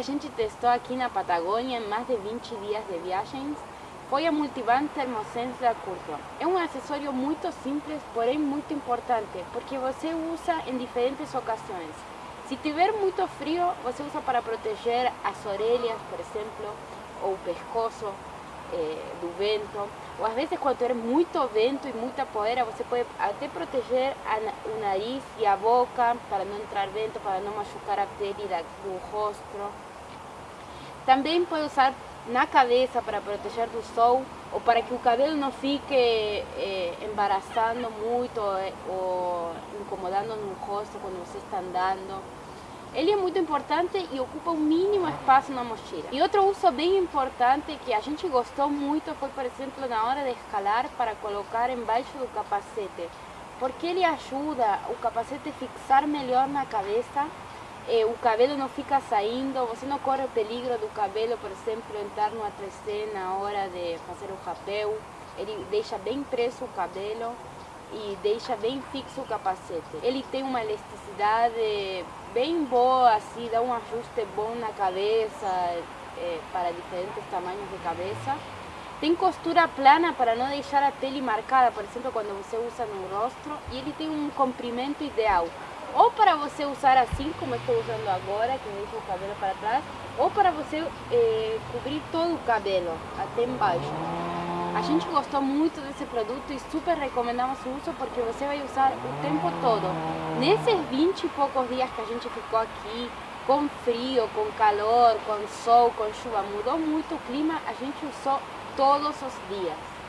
a gente testou aqui na Patagônia em mais de 20 dias de viagens foi a Multiband Thermosense da. É um acessório muito simples, porém muito importante, porque você usa em diferentes ocasiões. Se tiver muito frio, você usa para proteger as orelhas, por exemplo, ou o pescoço eh, do vento. Ou às vezes quando tiver muito vento e muita poeira, você pode até proteger a, o nariz e a boca para não entrar vento, para não machucar a pele do rosto. Também pode usar na cabeça para proteger do sol ou para que o cabelo não fique eh, embaraçando muito eh, ou incomodando no rosto quando você está andando. Ele é muito importante e ocupa o mínimo espaço na mochila. E outro uso bem importante que a gente gostou muito foi, por exemplo, na hora de escalar para colocar embaixo do capacete, porque ele ajuda o capacete a fixar melhor na cabeça eh, o cabelo não fica saindo, você não corre o peligro do cabelo, por exemplo, entrar no 3C na hora de fazer o rapel, ele deixa bem preso o cabelo e deixa bem fixo o capacete. Ele tem uma elasticidade bem boa, assim, dá um ajuste bom na cabeça, eh, para diferentes tamanhos de cabeça. Tem costura plana para não deixar a pele marcada, por exemplo, quando você usa no rosto, e ele tem um comprimento ideal ou para você usar assim, como estou usando agora, que deixa o cabelo para trás, ou para você eh, cobrir todo o cabelo, até embaixo. A gente gostou muito desse produto e super recomendamos o uso porque você vai usar o tempo todo. Nesses 20 e poucos dias que a gente ficou aqui, com frio, com calor, com sol, com chuva, mudou muito o clima, a gente usou todos os dias.